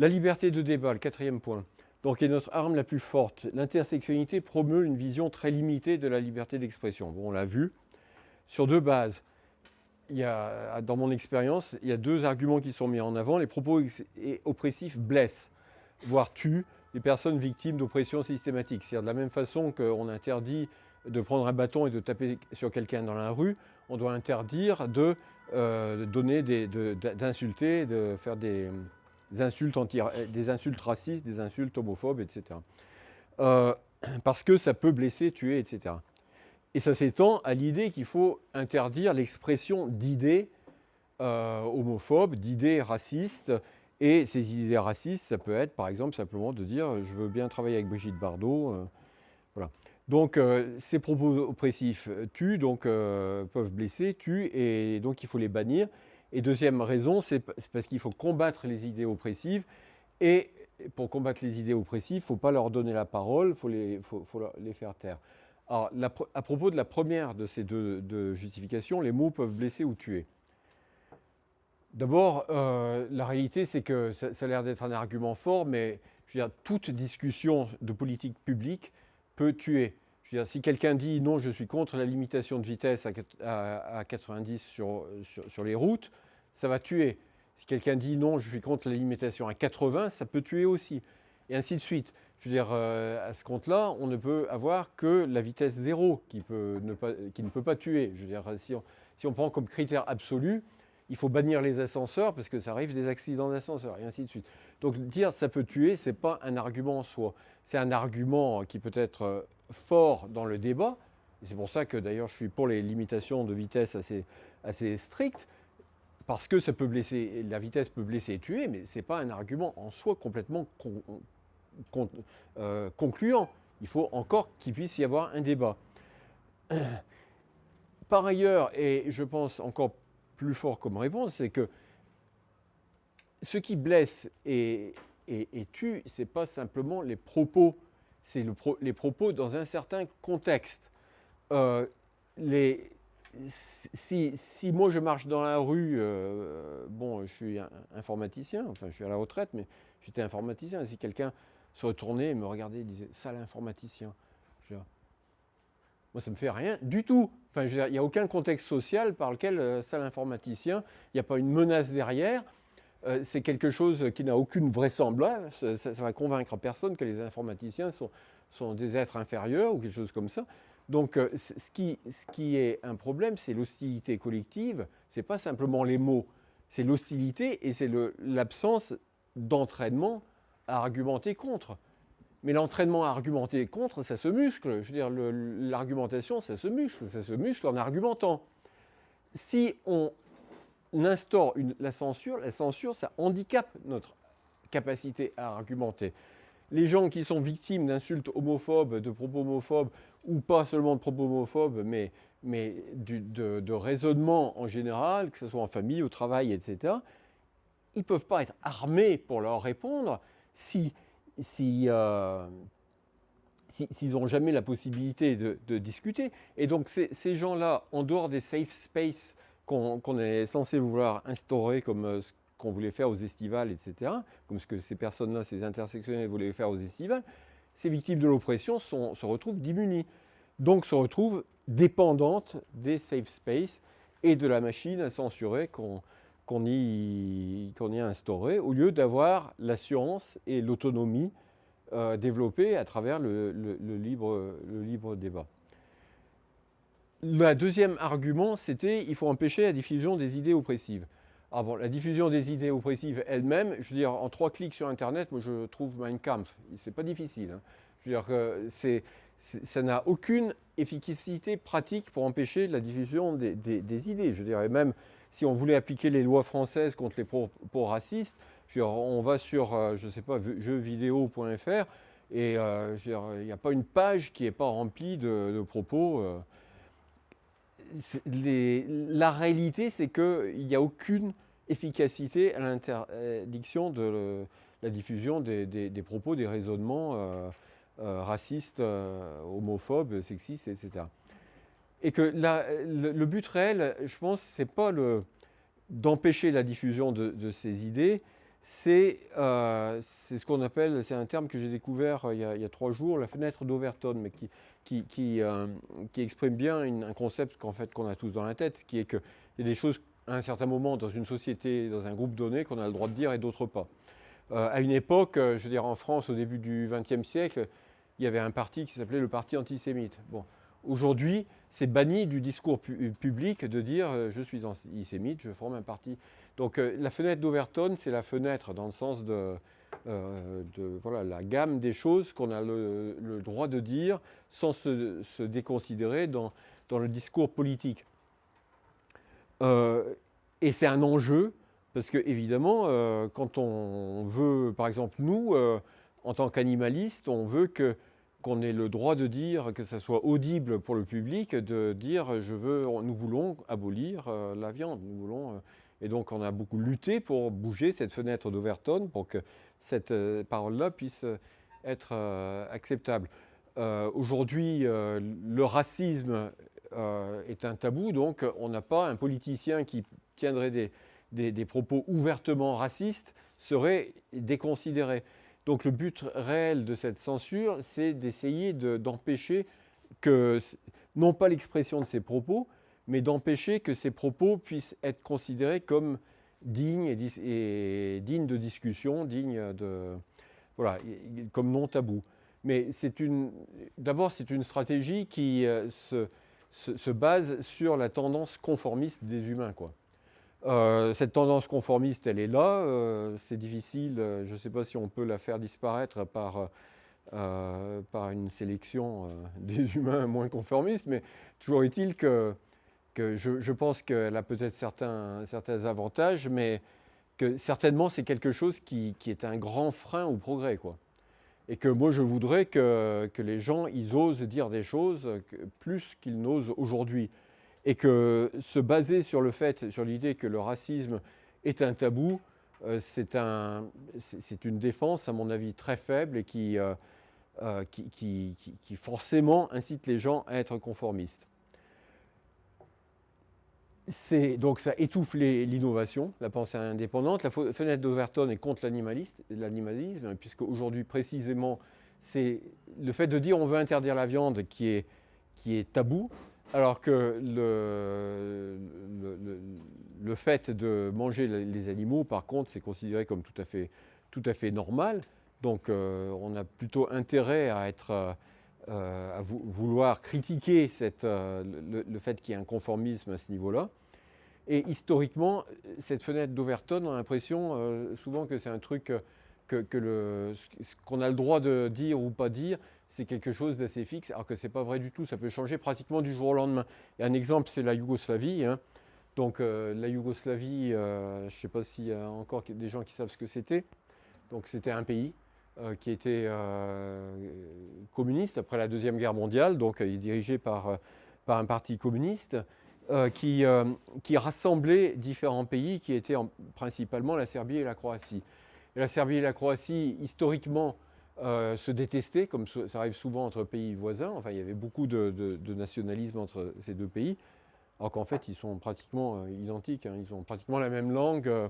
La liberté de débat, le quatrième point, donc est notre arme la plus forte. L'intersectionnalité promeut une vision très limitée de la liberté d'expression. Bon, on l'a vu. Sur deux bases, il y a, dans mon expérience, il y a deux arguments qui sont mis en avant. Les propos oppressifs blessent, voire tuent les personnes victimes d'oppression systématique. C'est-à-dire de la même façon qu'on interdit de prendre un bâton et de taper sur quelqu'un dans la rue, on doit interdire de, euh, donner d'insulter, de, faire des, insultes des insultes racistes, des insultes homophobes, etc. Euh, parce que ça peut blesser, tuer, etc. Et ça s'étend à l'idée qu'il faut interdire l'expression d'idées euh, homophobes, d'idées racistes. Et ces idées racistes, ça peut être par exemple simplement de dire « je veux bien travailler avec Brigitte Bardot voilà. Donc euh, ces propos oppressifs tuent, donc euh, peuvent blesser, tuent, et donc il faut les bannir. Et deuxième raison, c'est parce qu'il faut combattre les idées oppressives. Et pour combattre les idées oppressives, il ne faut pas leur donner la parole, il faut les, faire taire. Alors, à propos de la première de ces deux, justifications, les mots peuvent blesser ou tuer. D'abord, euh, la réalité, c'est que ça, a l'air d'être un argument fort, mais toute discussion de politique publique peut tuer si quelqu'un dit non, je suis contre la limitation de vitesse à, 90 sur, sur, les routes, ça va tuer. Si quelqu'un dit non, je suis contre la limitation à 80, ça peut tuer aussi. Et ainsi de suite. Je veux dire, euh, à ce compte-là, on ne peut avoir que la vitesse zéro qui ne peut pas tuer. Je veux dire, si on, si on prend comme critère absolu, il faut bannir les ascenseurs parce que ça arrive des accidents d'ascenseurs et ainsi de suite. Donc dire ça peut tuer, ce n'est pas un argument en soi. C'est un argument qui peut être euh, fort dans le débat. Et c'est pour ça que d'ailleurs je suis pour les limitations de vitesse assez, assez strictes, parce que ça peut blesser, la vitesse peut blesser et tuer, mais ce n'est pas un argument en soi complètement euh, concluant. Il faut encore qu'il puisse y avoir un débat. Par ailleurs, et je pense encore plus fort comme réponse, c'est que ce qui blesse et, et, tue, ce n'est pas simplement les propos, c'est les propos dans un certain contexte. Euh, si, si, moi je marche dans la rue, euh, bon, je suis informaticien, enfin je suis à la retraite, mais j'étais informaticien. Si quelqu'un se retournait et me regardait et disait « sale informaticien », moi ça ne me fait rien du tout. Enfin, il n'y a aucun contexte social par lequel euh, sale informaticien, il n'y a pas une menace derrière. Euh, c'est quelque chose qui n'a aucune vraisemblance. Ça, ne va convaincre personne que les informaticiens sont, des êtres inférieurs ou quelque chose comme ça. Donc, euh, ce, qui, ce, qui, est un problème, c'est l'hostilité collective. Ce n'est pas simplement les mots, c'est l'hostilité et c'est l'absence d'entraînement à argumenter contre. Mais l'entraînement à argumenter contre, ça se muscle. Je veux dire, l'argumentation, ça se muscle. Ça se muscle en argumentant. Si on instaure la censure, la censure, ça handicape notre capacité à argumenter. Les gens qui sont victimes d'insultes homophobes, de propos homophobes, ou pas seulement de propos homophobes, mais, mais de, de raisonnement en général, que ce soit en famille, au travail, etc., ils ne peuvent pas être armés pour leur répondre si euh, s'ils n'ont jamais la possibilité de, discuter. Et donc ces, gens-là, en dehors des safe spaces qu'on est censé vouloir instaurer comme euh, ce qu'on voulait faire aux estivales, etc., comme ce que ces personnes-là, ces intersectionnels voulaient faire aux estivales, ces victimes de l'oppression se retrouvent démunies. Donc se retrouvent dépendantes des safe spaces et de la machine à censurer qu'on y, a instauré, au lieu d'avoir l'assurance et l'autonomie euh, développées à travers le libre débat. Le deuxième argument, c'était il faut empêcher la diffusion des idées oppressives. Ah la diffusion des idées oppressives elle-même, je veux dire, en trois clics sur Internet, moi je trouve Mein Kampf. C'est pas difficile. Hein. Je veux dire ça n'a aucune efficacité pratique pour empêcher la diffusion des, idées. Je dirais même, si on voulait appliquer les lois françaises contre les propos racistes, on va sur, euh, je sais pas, jeuxvideo.fr et euh, il n'y a pas une page qui n'est pas remplie de, propos. Euh. La réalité, c'est qu'il n'y a aucune efficacité à l'interdiction de la diffusion des, propos, des raisonnements racistes, homophobes, sexistes, etc. Et que le, but réel, je pense, c'est pas d'empêcher la diffusion de, ces idées, c'est ce qu'on appelle, c'est un terme que j'ai découvert il y, a, trois jours, la fenêtre d'Overton, mais qui, qui, qui, qui, exprime bien un concept qu'en fait qu'on a tous dans la tête, qui est qu'il y a des choses à un certain moment dans une société, dans un groupe donné, qu'on a le droit de dire et d'autres pas. à une époque, je veux dire en France, au début du XXe siècle, il y avait un parti qui s'appelait le Parti antisémite. Bon, Aujourd'hui, c'est banni du discours public de dire euh, je suis antisémite, je forme un parti. Donc euh, la fenêtre d'Overton, c'est la fenêtre dans le sens de, euh, voilà, la gamme des choses qu'on a le, droit de dire sans se, déconsidérer dans, dans, le discours politique. et c'est un enjeu parce que évidemment, quand on veut, par exemple nous, en tant qu'animalistes, on veut que qu'on ait le droit de dire, que ça soit audible pour le public, de dire je veux, nous voulons abolir euh, la viande. Voulons, euh, et donc on a beaucoup lutté pour bouger cette fenêtre d'Overton pour que cette euh, parole-là puisse être acceptable. Aujourd'hui, le racisme est un tabou, donc on n'a pas un politicien qui tiendrait des propos ouvertement racistes serait déconsidéré. Donc le but réel de cette censure, c'est d'essayer d'empêcher que, non pas l'expression de ces propos, mais d'empêcher que ces propos puissent être considérés comme dignes et, dignes de discussion, dignes de, voilà, comme non tabou. Mais d'abord, c'est une stratégie qui euh, se, se, base sur la tendance conformiste des humains. Quoi. Euh, cette tendance conformiste, elle est là. Euh, c'est difficile, euh, je ne sais pas si on peut la faire disparaître par, par une sélection des humains moins conformistes, mais toujours est-il que, je, pense qu'elle a peut-être certains, certains avantages, mais que certainement c'est quelque chose qui, qui, est un grand frein au progrès. Quoi. Et que moi je voudrais que, que les gens ils osent dire des choses plus qu'ils n'osent aujourd'hui et que se baser sur le fait, sur l'idée que le racisme est un tabou, euh, c'est un, une défense, à mon avis, très faible et qui, euh, euh, qui, qui, forcément incite les gens à être conformistes. Donc ça étouffe l'innovation, la pensée indépendante. La fenêtre d'Overton est contre l'animalisme, puisque aujourd'hui précisément, c'est le fait de dire on veut interdire la viande qui est, qui est tabou, alors que le, fait de manger les animaux, par contre, c'est considéré comme tout à fait, tout à fait normal. Donc euh, on a plutôt intérêt à, être, euh, à vouloir critiquer cette, euh, le, fait qu'il y ait un conformisme à ce niveau-là. Et historiquement, cette fenêtre d'Overton, on a l'impression souvent que c'est un truc que, que qu'on a le droit de dire ou pas dire, c'est quelque chose d'assez fixe, alors que ce n'est pas vrai du tout, ça peut changer pratiquement du jour au lendemain. Et un exemple, c'est la Yougoslavie. Hein. Donc euh, la Yougoslavie, euh, je ne sais pas s'il y a encore des gens qui savent ce que c'était. Donc c'était un pays euh, qui était communiste après la Deuxième Guerre mondiale, donc dirigé par, par un parti communiste. Qui, qui, rassemblait différents pays qui étaient principalement la Serbie et la Croatie. Et la Serbie et la Croatie, historiquement, euh, se détester, comme ça arrive souvent entre pays voisins. Enfin, il y avait beaucoup de, nationalisme entre ces deux pays, alors qu'en fait, ils sont pratiquement euh, identiques. Hein. Ils ont pratiquement la même langue euh,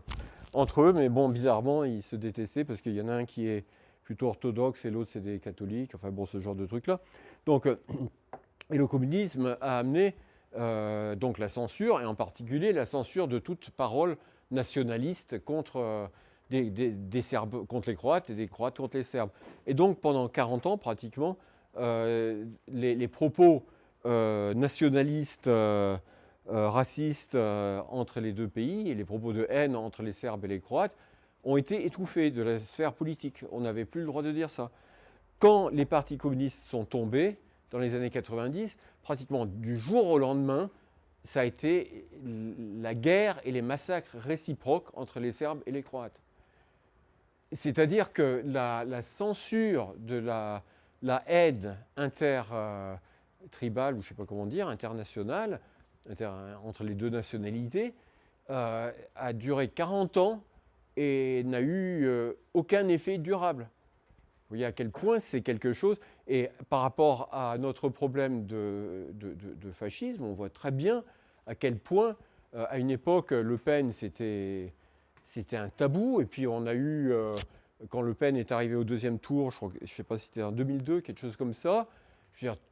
entre eux, mais bon, bizarrement, ils se détestaient parce qu'il y en a un qui est plutôt orthodoxe et l'autre, c'est des catholiques. Enfin, bon, ce genre de trucs-là. Donc, et le communisme a amené donc la censure, et en particulier la censure de toute parole nationaliste contre des, Serbes contre les Croates et des Croates contre les Serbes. Et donc pendant 40 ans, pratiquement, euh, les, propos euh, nationalistes, euh, racistes entre les deux pays et les propos de haine entre les Serbes et les Croates ont été étouffés de la sphère politique. On n'avait plus le droit de dire ça. Quand les partis communistes sont tombés, dans les années 90, pratiquement du jour au lendemain, ça a été la guerre et les massacres réciproques entre les Serbes et les Croates. C'est-à-dire que la, censure de la, aide intertribale, ou je ne sais pas comment dire, internationale, entre les deux nationalités, euh, a duré 40 ans et n'a eu euh, aucun effet durable. Vous voyez à quel point c'est quelque chose. Et par rapport à notre problème de, fascisme, on voit très bien à quel point, euh, à une époque, Le Pen, c'était c'était un tabou. Et puis on a eu, euh, quand Le Pen est arrivé au deuxième tour, je ne sais pas si c'était en 2002, quelque chose comme ça,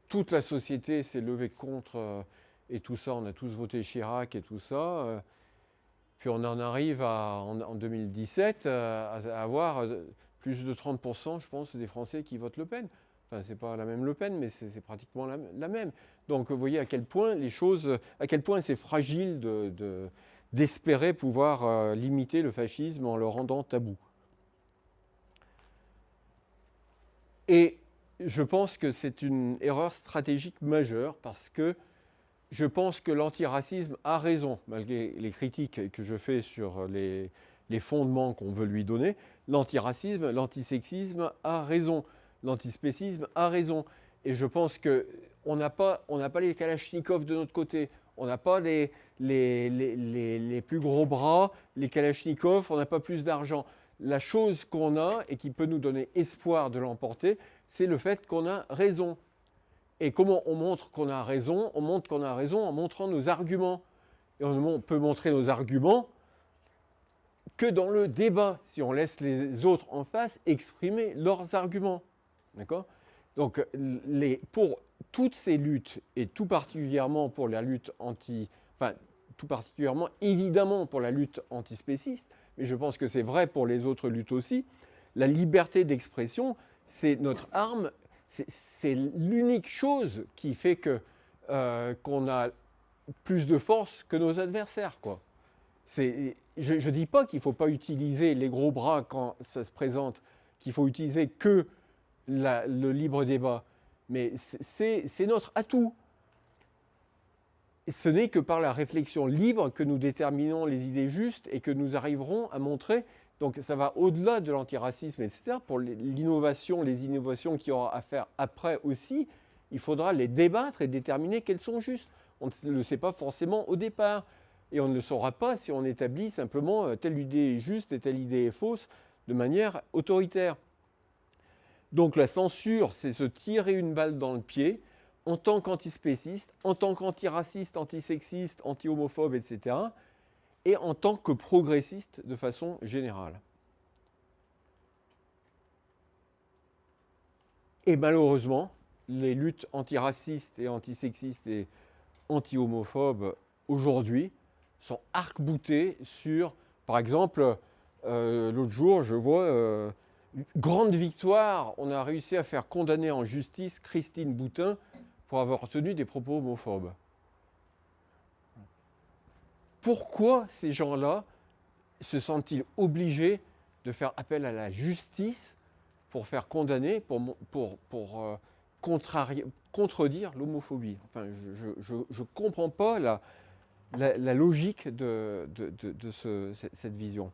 toute la société s'est levée contre euh, et tout ça. On a tous voté Chirac et tout ça. Euh. puis on en arrive en, 2017 à, avoir plus de 30%, je pense, des Français qui votent Le Pen. Enfin, c'est pas la même Le Pen, mais c'est pratiquement la, même. Donc, vous voyez à quel point les choses, à quel point c'est fragile d'espérer pouvoir euh, limiter le fascisme en le rendant tabou. Et je pense que c'est une erreur stratégique majeure parce que je pense que l'antiracisme a raison, malgré les critiques que je fais sur les, les fondements qu'on veut lui donner. L'antiracisme, l'antisexisme a raison l'antispécisme a raison. Et je pense qu'on n'a pas, pas les Kalachnikov de notre côté, on n'a pas les, les, les, les, plus gros bras, les Kalachnikov, on n'a pas plus d'argent. La chose qu'on a et qui peut nous donner espoir de l'emporter, c'est le fait qu'on a raison. Et comment on montre qu'on a raison? On montre qu'on a raison en montrant nos arguments. Et on peut montrer nos arguments que dans le débat, si on laisse les autres en face exprimer leurs arguments. D'accord? Donc, les, pour toutes ces luttes, et tout particulièrement pour la lutte anti... Enfin, tout particulièrement, évidemment, pour la lutte antispéciste, mais je pense que c'est vrai pour les autres luttes aussi, la liberté d'expression, c'est notre arme, c'est l'unique chose qui fait que euh, qu'on a plus de force que nos adversaires. Je ne dis pas qu'il ne faut pas utiliser les gros bras quand ça se présente, qu'il faut utiliser que le libre débat, mais c'est notre atout. Ce n'est que par la réflexion libre que nous déterminons les idées justes et que nous arriverons à montrer, donc ça va au-delà de l'antiracisme, etc. Pour l'innovation, les innovations qu'il y aura à faire après aussi, il faudra les débattre et déterminer qu'elles sont justes. On ne le sait pas forcément au départ. Et on ne le saura pas si on établit simplement euh, telle idée est juste et telle idée est fausse de manière autoritaire. Donc la censure, c'est se tirer une balle dans le pied en tant qu'antispéciste, en tant qu'antiraciste, antisexiste, anti-homophobe, etc. et en tant que progressiste de façon générale. Et malheureusement, les luttes antiracistes et antisexistes et anti-homophobes aujourd'hui sont arc-boutées sur, par exemple, euh, l'autre jour, je vois euh, grande victoire, on a réussi à faire condamner en justice Christine Boutin pour avoir tenu des propos homophobes. Pourquoi ces gens-là se sentent-ils obligés de faire appel à la justice pour faire condamner, pour, euh, contredire l'homophobie? Enfin, je ne comprends pas la, logique de, de, cette vision.